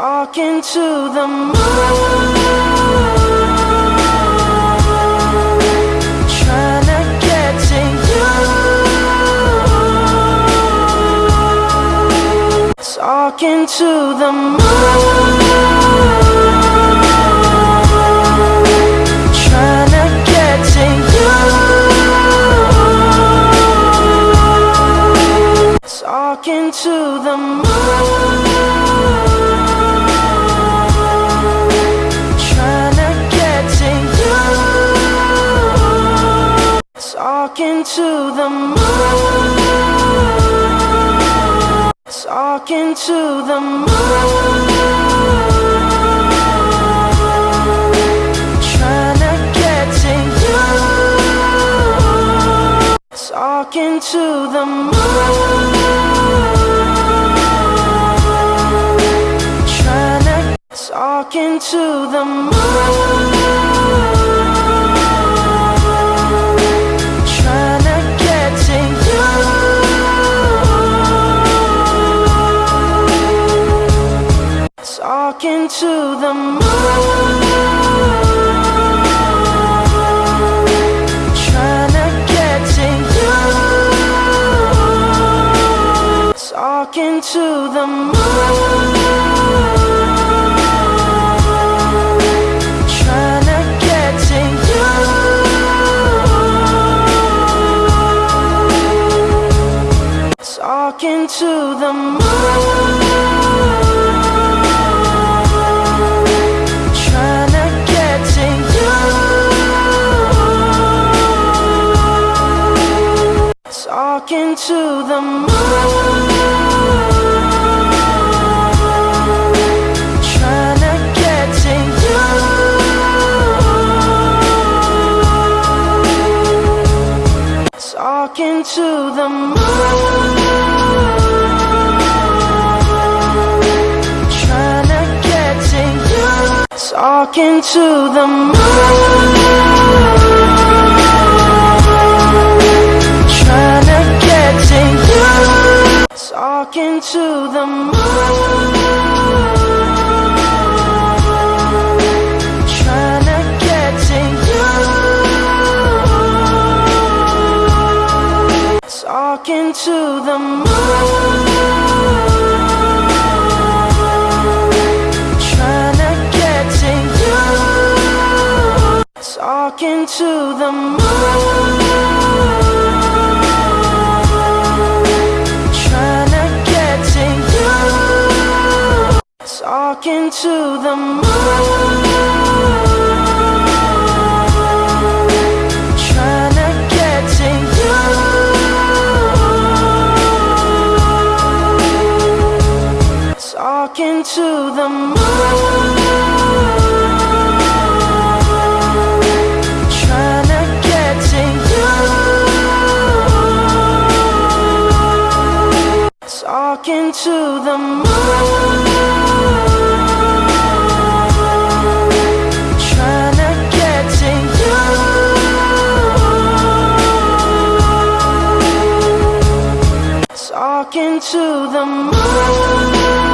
Talking to the moon. Talking to the moon. Trying to get to you. Talking to the moon. Talking to the moon. Talking to the moon. Trying to get to you. Talking to the moon. Trying to talking to the moon. Talking to the moon. Trying to get to you. Talking to the moon. Trying to get to you. Talking to the moon. Talking to the moon. Talking to the moon. Trying to get to you. Talking to the moon. Talking to the moon. Trying to get to you. Talking to the moon. Trying to get to you. Talking to the moon. Talking to the moon. Trying to get to you. Talking to the moon. Trying to get to you. Talking to the moon. Talking to the moon.